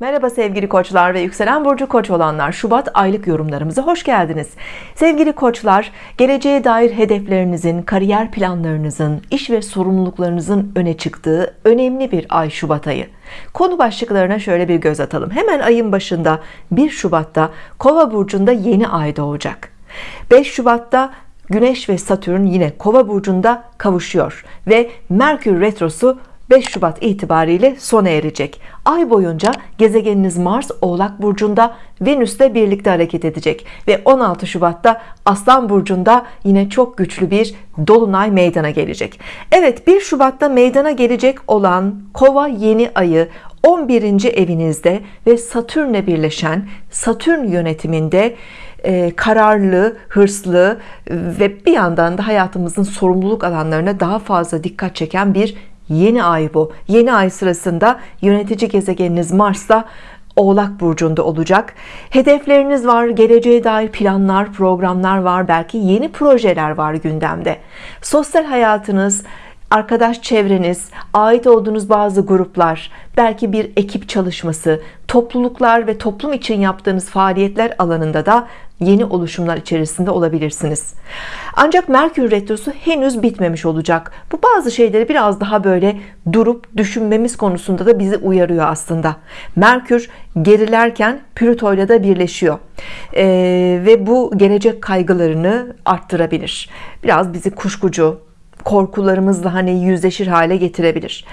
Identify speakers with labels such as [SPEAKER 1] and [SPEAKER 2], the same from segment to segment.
[SPEAKER 1] Merhaba sevgili koçlar ve yükselen burcu koç olanlar. Şubat aylık yorumlarımıza hoş geldiniz. Sevgili koçlar geleceğe dair hedeflerinizin kariyer planlarınızın iş ve sorumluluklarınızın öne çıktığı önemli bir ay Şubat ayı. Konu başlıklarına şöyle bir göz atalım. Hemen ayın başında 1 Şubat'ta kova burcunda yeni ay doğacak. 5 Şubat'ta Güneş ve Satürn yine kova burcunda kavuşuyor ve Merkür retrosu 5 Şubat itibariyle sona erecek ay boyunca gezegeniniz Mars Oğlak Burcu'nda Venüs'le birlikte hareket edecek ve 16 Şubat'ta Aslan Burcu'nda yine çok güçlü bir Dolunay meydana gelecek Evet 1 Şubat'ta meydana gelecek olan Kova yeni ayı 11. evinizde ve Satürn'le birleşen Satürn yönetiminde e, kararlı, hırslı ve bir yandan da hayatımızın sorumluluk alanlarına daha fazla dikkat çeken bir yeni ay bu. Yeni ay sırasında yönetici gezegeniniz Mars'ta Oğlak Burcu'nda olacak. Hedefleriniz var geleceğe dair planlar programlar var belki yeni projeler var gündemde. Sosyal hayatınız arkadaş çevreniz ait olduğunuz bazı gruplar belki bir ekip çalışması topluluklar ve toplum için yaptığınız faaliyetler alanında da yeni oluşumlar içerisinde olabilirsiniz. Ancak Merkür Retrosu henüz bitmemiş olacak. Bu bazı şeyleri biraz daha böyle durup düşünmemiz konusunda da bizi uyarıyor aslında. Merkür gerilerken Plüto ile de birleşiyor. Ee, ve bu gelecek kaygılarını arttırabilir. Biraz bizi kuşkucu korkularımızla hani yüzleşir hale getirebilir.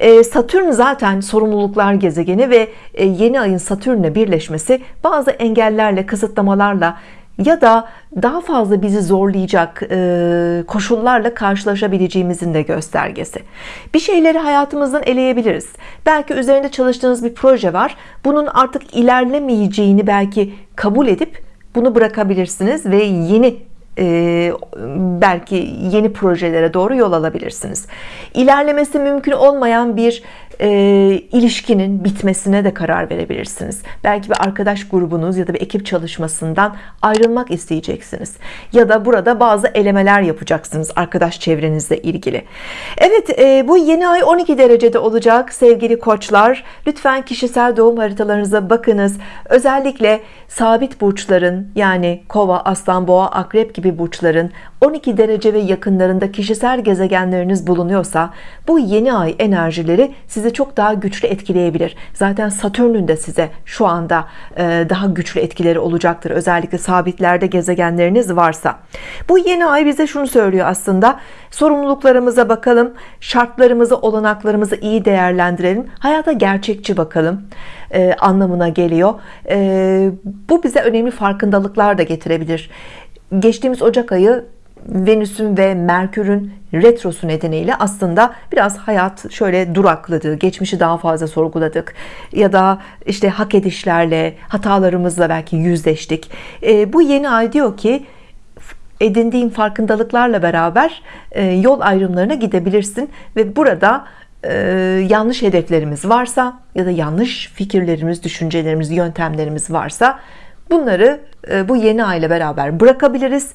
[SPEAKER 1] Ee, Satürn zaten sorumluluklar gezegeni ve e, yeni ayın Satürn'le birleşmesi bazı engellerle kısıtlamalarla ya da daha fazla bizi zorlayacak e, koşullarla karşılaşabileceğimizin de göstergesi. Bir şeyleri hayatımızdan eleyebiliriz. Belki üzerinde çalıştığınız bir proje var. Bunun artık ilerlemeyeceğini belki kabul edip bunu bırakabilirsiniz ve yeni e, belki yeni projelere doğru yol alabilirsiniz. İlerlemesi mümkün olmayan bir e, ilişkinin bitmesine de karar verebilirsiniz. Belki bir arkadaş grubunuz ya da bir ekip çalışmasından ayrılmak isteyeceksiniz. Ya da burada bazı elemeler yapacaksınız arkadaş çevrenizle ilgili. Evet e, bu yeni ay 12 derecede olacak sevgili koçlar. Lütfen kişisel doğum haritalarınıza bakınız. Özellikle sabit burçların yani kova aslan boğa akrep gibi burçların 12 derece ve yakınlarında kişisel gezegenleriniz bulunuyorsa bu yeni ay enerjileri sizi çok daha güçlü etkileyebilir. Zaten Satürn'ün de size şu anda e, daha güçlü etkileri olacaktır özellikle sabitlerde gezegenleriniz varsa. Bu yeni ay bize şunu söylüyor aslında sorumluluklarımıza bakalım şartlarımızı olanaklarımızı iyi değerlendirelim hayata gerçekçi bakalım e, anlamına geliyor. E, bu bize önemli farkındalıklar da getirebilir. Geçtiğimiz Ocak ayı Venüs'ün ve Merkür'ün retrosu nedeniyle aslında biraz hayat şöyle durakladı geçmişi daha fazla sorguladık ya da işte hak edişlerle hatalarımızla belki yüzleştik. E, bu yeni ay diyor ki edindiğin farkındalıklarla beraber e, yol ayrımlarına gidebilirsin ve burada e, yanlış hedeflerimiz varsa ya da yanlış fikirlerimiz düşüncelerimiz yöntemlerimiz varsa bunları e, bu yeni ay ile beraber bırakabiliriz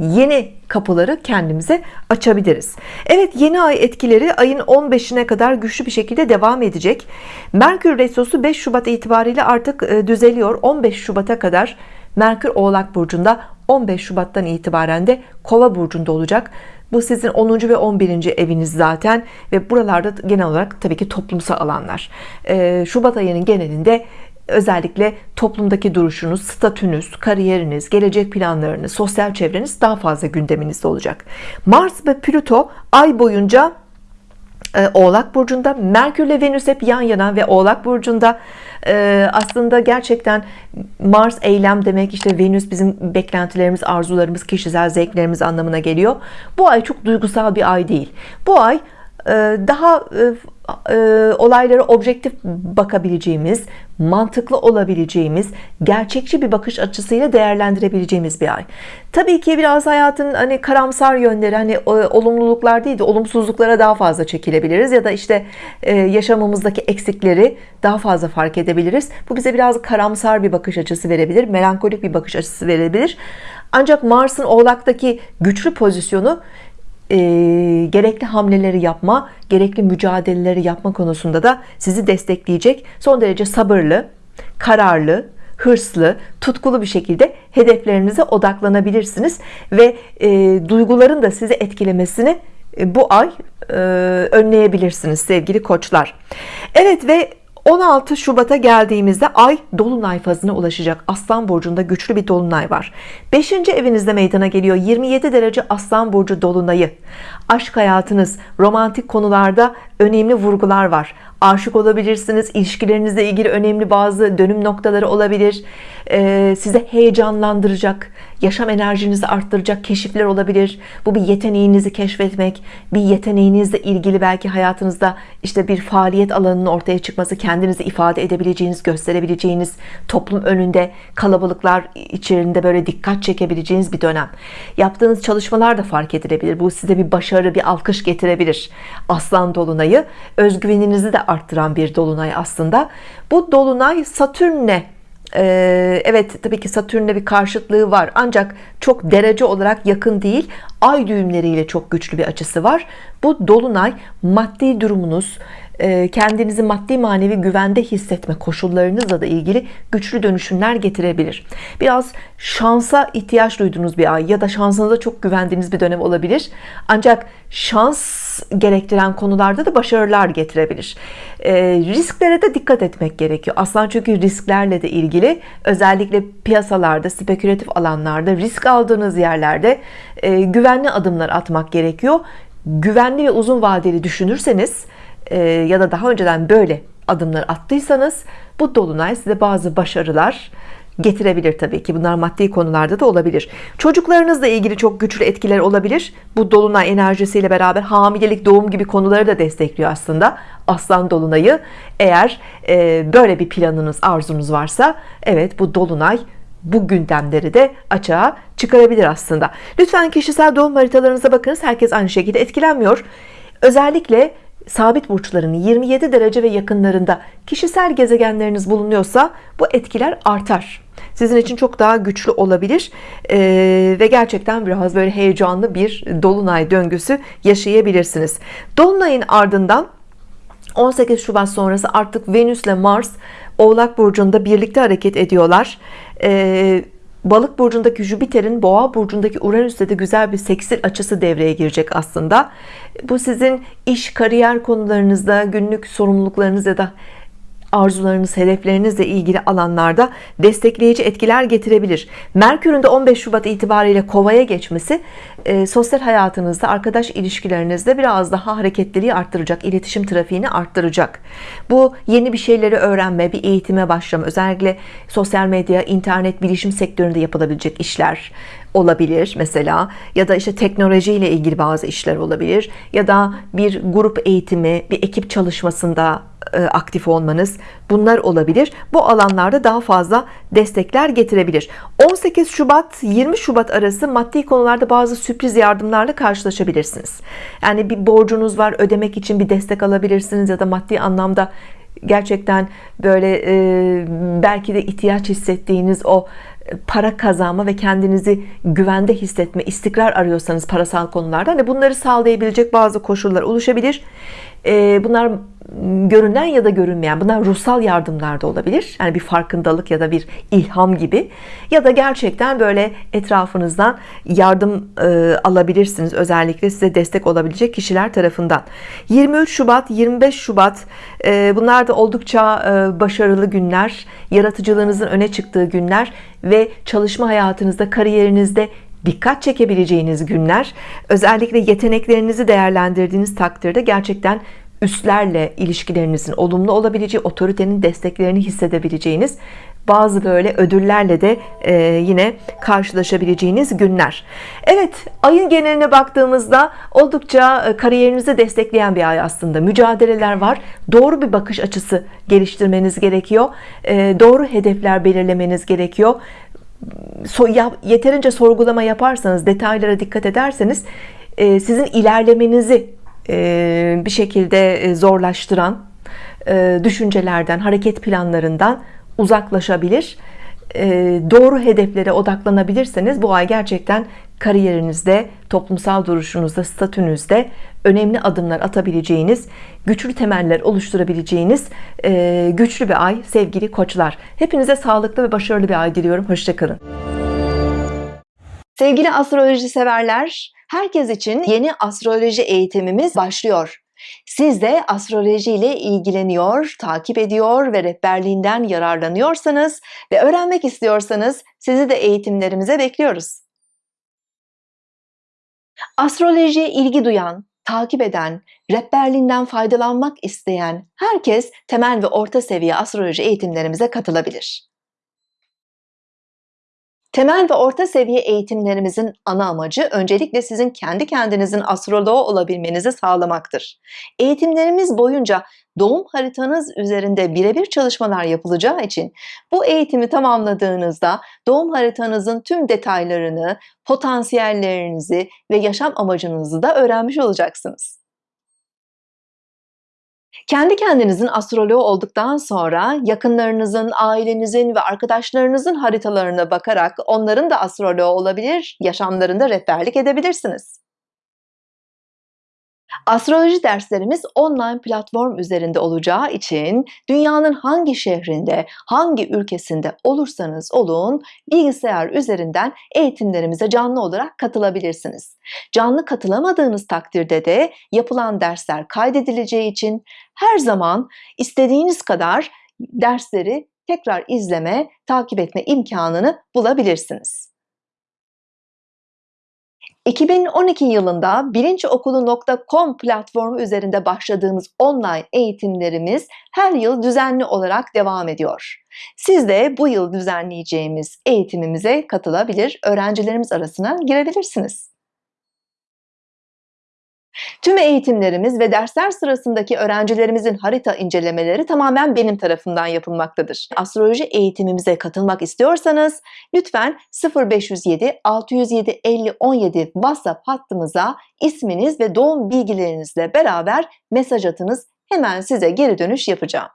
[SPEAKER 1] yeni kapıları kendimize açabiliriz Evet yeni ay etkileri ayın 15'ine kadar güçlü bir şekilde devam edecek Merkür Retrosu 5 Şubat itibariyle artık e, düzeliyor 15 Şubat'a kadar Merkür Oğlak Burcu'nda 15 Şubat'tan itibaren de Kova Burcu'nda olacak bu sizin 10. ve 11. eviniz zaten ve buralarda genel olarak tabii ki toplumsal alanlar e, Şubat ayının genelinde özellikle toplumdaki duruşunuz, statünüz, kariyeriniz, gelecek planlarınız, sosyal çevreniz daha fazla gündeminizde olacak. Mars ve Plüto ay boyunca e, Oğlak Burcu'nda Merkür ile Venüs hep yan yana ve Oğlak Burcu'nda e, aslında gerçekten Mars eylem demek işte Venüs bizim beklentilerimiz arzularımız kişisel zevklerimiz anlamına geliyor bu ay çok duygusal bir ay değil bu ay daha e, olaylara objektif bakabileceğimiz mantıklı olabileceğimiz gerçekçi bir bakış açısıyla değerlendirebileceğimiz bir ay. Tabii ki biraz hayatın hani karamsar yönleri hani olumluluklar değil de olumsuzluklara daha fazla çekilebiliriz ya da işte e, yaşamımızdaki eksikleri daha fazla fark edebiliriz. Bu bize biraz karamsar bir bakış açısı verebilir melankolik bir bakış açısı verebilir. Ancak Mars'ın oğlaktaki güçlü pozisyonu e, gerekli hamleleri yapma gerekli mücadeleleri yapma konusunda da sizi destekleyecek son derece sabırlı kararlı hırslı, tutkulu bir şekilde hedeflerinize odaklanabilirsiniz ve e, duyguların da sizi etkilemesini e, bu ay e, önleyebilirsiniz sevgili koçlar. Evet ve 16 Şubat'a geldiğimizde ay dolunay fazına ulaşacak. Aslan burcunda güçlü bir dolunay var. 5. evinizde meydana geliyor. 27 derece Aslan burcu dolunayı. Aşk hayatınız romantik konularda önemli vurgular var aşık olabilirsiniz ilişkilerinizle ilgili önemli bazı dönüm noktaları olabilir. Ee, size heyecanlandıracak yaşam enerjinizi arttıracak keşifler olabilir. Bu bir yeteneğinizi keşfetmek bir yeteneğinizle ilgili belki hayatınızda işte bir faaliyet alanının ortaya çıkması kendinizi ifade edebileceğiniz gösterebileceğiniz toplum önünde kalabalıklar içerisinde böyle dikkat çekebileceğiniz bir dönem. Yaptığınız çalışmalar da fark edilebilir. Bu size bir başarı bir alkış getirebilir. Aslan dolunayı. Özgüveninizi de arttıran bir dolunay aslında. Bu dolunay Satürn'le ee, evet tabii ki Satürn'le bir karşıtlığı var. Ancak çok derece olarak yakın değil ay düğümleriyle çok güçlü bir açısı var. Bu dolunay maddi durumunuz kendinizi maddi manevi güvende hissetme koşullarınızla da ilgili güçlü dönüşümler getirebilir. Biraz şansa ihtiyaç duyduğunuz bir ay ya da şansınıza çok güvendiğiniz bir dönem olabilir. Ancak şans gerektiren konularda da başarılar getirebilir. E, risklere de dikkat etmek gerekiyor. Aslan çünkü risklerle de ilgili. Özellikle piyasalarda spekülatif alanlarda risk aldığınız yerlerde e, güvenli adımlar atmak gerekiyor. Güvenli ve uzun vadeli düşünürseniz e, ya da daha önceden böyle adımlar attıysanız bu dolunay size bazı başarılar getirebilir tabii ki. Bunlar maddi konularda da olabilir. Çocuklarınızla ilgili çok güçlü etkiler olabilir. Bu dolunay enerjisiyle beraber hamilelik doğum gibi konuları da destekliyor aslında aslan dolunayı. Eğer e, böyle bir planınız arzunuz varsa evet bu dolunay bu gündemleri de açığa çıkarabilir aslında. Lütfen kişisel doğum haritalarınıza bakınız. Herkes aynı şekilde etkilenmiyor. Özellikle sabit burçların 27 derece ve yakınlarında kişisel gezegenleriniz bulunuyorsa bu etkiler artar. Sizin için çok daha güçlü olabilir. Ee, ve gerçekten biraz böyle heyecanlı bir dolunay döngüsü yaşayabilirsiniz. Dolunayın ardından 18 Şubat sonrası artık Venüs ile Mars Oğlak Burcu'nda birlikte hareket ediyorlar. Ee, Balık burcundaki Jüpiter'in Boğa burcundaki Uranüs'te de güzel bir seksil açısı devreye girecek aslında. Bu sizin iş, kariyer konularınızda, günlük sorumluluklarınız ya da arzularınız, hedeflerinizle ilgili alanlarda destekleyici etkiler getirebilir. Merkür'ün de 15 Şubat itibariyle Kova'ya geçmesi e, sosyal hayatınızda, arkadaş ilişkilerinizde biraz daha hareketliliği arttıracak, iletişim trafiğini arttıracak. Bu yeni bir şeyleri öğrenme, bir eğitime başlama, özellikle sosyal medya, internet, bilişim sektöründe yapılabilecek işler olabilir mesela ya da işte teknolojiyle ilgili bazı işler olabilir ya da bir grup eğitimi, bir ekip çalışmasında aktif olmanız bunlar olabilir. Bu alanlarda daha fazla destekler getirebilir. 18 Şubat 20 Şubat arası maddi konularda bazı sürpriz yardımlarla karşılaşabilirsiniz. Yani bir borcunuz var ödemek için bir destek alabilirsiniz ya da maddi anlamda gerçekten böyle e, belki de ihtiyaç hissettiğiniz o para kazanma ve kendinizi güvende hissetme istikrar arıyorsanız parasal konularda hani bunları sağlayabilecek bazı koşullar oluşabilir e, bunlar görünen ya da görünmeyen bunlar ruhsal yardımlar da olabilir. Yani bir farkındalık ya da bir ilham gibi. Ya da gerçekten böyle etrafınızdan yardım e, alabilirsiniz. Özellikle size destek olabilecek kişiler tarafından. 23 Şubat 25 Şubat e, bunlar da oldukça e, başarılı günler. Yaratıcılığınızın öne çıktığı günler ve çalışma hayatınızda kariyerinizde dikkat çekebileceğiniz günler özellikle yeteneklerinizi değerlendirdiğiniz takdirde gerçekten üstlerle ilişkilerinizin olumlu olabileceği otoritenin desteklerini hissedebileceğiniz bazı böyle ödüllerle de e, yine karşılaşabileceğiniz günler. Evet ayın geneline baktığımızda oldukça e, kariyerinizi destekleyen bir ay aslında. Mücadeleler var. Doğru bir bakış açısı geliştirmeniz gerekiyor. E, doğru hedefler belirlemeniz gerekiyor so, yeterince sorgulama yaparsanız detaylara dikkat ederseniz e, sizin ilerlemenizi e, bir şekilde e, zorlaştıran e, düşüncelerden hareket planlarından uzaklaşabilir. E, doğru hedeflere odaklanabilirseniz bu ay gerçekten kariyerinizde, toplumsal duruşunuzda, statünüzde önemli adımlar atabileceğiniz, güçlü temeller oluşturabileceğiniz e, güçlü bir ay sevgili koçlar. Hepinize sağlıklı ve başarılı bir ay diliyorum. Hoşçakalın. Sevgili astroloji severler, herkes için yeni astroloji eğitimimiz başlıyor. Siz de astroloji ile ilgileniyor, takip ediyor ve rehberliğinden yararlanıyorsanız ve öğrenmek istiyorsanız sizi de eğitimlerimize bekliyoruz. Astrolojiye ilgi duyan, takip eden, rehberliğinden faydalanmak isteyen herkes temel ve orta seviye astroloji eğitimlerimize katılabilir. Temel ve orta seviye eğitimlerimizin ana amacı öncelikle sizin kendi kendinizin astroloğu olabilmenizi sağlamaktır. Eğitimlerimiz boyunca doğum haritanız üzerinde birebir çalışmalar yapılacağı için bu eğitimi tamamladığınızda doğum haritanızın tüm detaylarını, potansiyellerinizi ve yaşam amacınızı da öğrenmiş olacaksınız. Kendi kendinizin astroloğu olduktan sonra yakınlarınızın, ailenizin ve arkadaşlarınızın haritalarına bakarak onların da astroloğu olabilir, yaşamlarında rehberlik edebilirsiniz. Astroloji derslerimiz online platform üzerinde olacağı için dünyanın hangi şehrinde, hangi ülkesinde olursanız olun bilgisayar üzerinden eğitimlerimize canlı olarak katılabilirsiniz. Canlı katılamadığınız takdirde de yapılan dersler kaydedileceği için her zaman istediğiniz kadar dersleri tekrar izleme, takip etme imkanını bulabilirsiniz. 2012 yılında bilinçokulu.com platformu üzerinde başladığımız online eğitimlerimiz her yıl düzenli olarak devam ediyor. Siz de bu yıl düzenleyeceğimiz eğitimimize katılabilir, öğrencilerimiz arasına girebilirsiniz. Tüm eğitimlerimiz ve dersler sırasındaki öğrencilerimizin harita incelemeleri tamamen benim tarafından yapılmaktadır. Astroloji eğitimimize katılmak istiyorsanız lütfen 0507 607 50 17 WhatsApp hattımıza isminiz ve doğum bilgilerinizle beraber mesaj atınız. Hemen size geri dönüş yapacağım.